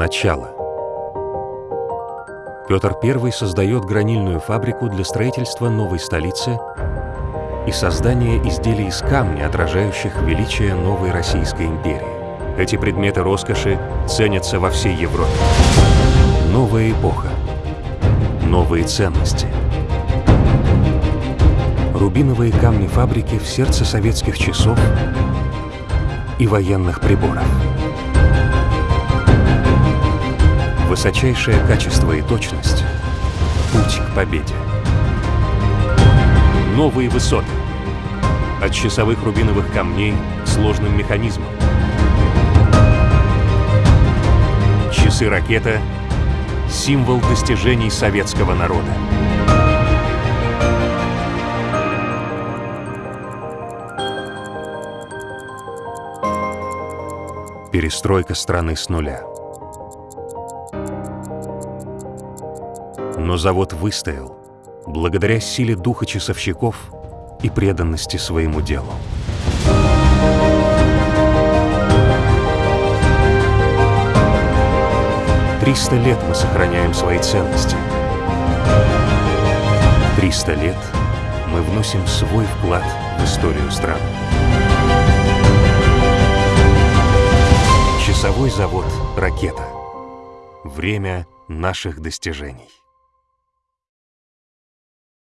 Начало. Петр I создает гранильную фабрику для строительства новой столицы и создания изделий из камня, отражающих величие новой Российской империи. Эти предметы роскоши ценятся во всей Европе. Новая эпоха. Новые ценности. Рубиновые камни фабрики в сердце советских часов и военных приборов. Высочайшее качество и точность – путь к победе. Новые высоты. От часовых рубиновых камней к сложным механизмам. Часы-ракета – символ достижений советского народа. Перестройка страны с нуля. Но завод выстоял благодаря силе духа часовщиков и преданности своему делу. Триста лет мы сохраняем свои ценности. Триста лет мы вносим свой вклад в историю страны. Часовой завод «Ракета». Время наших достижений.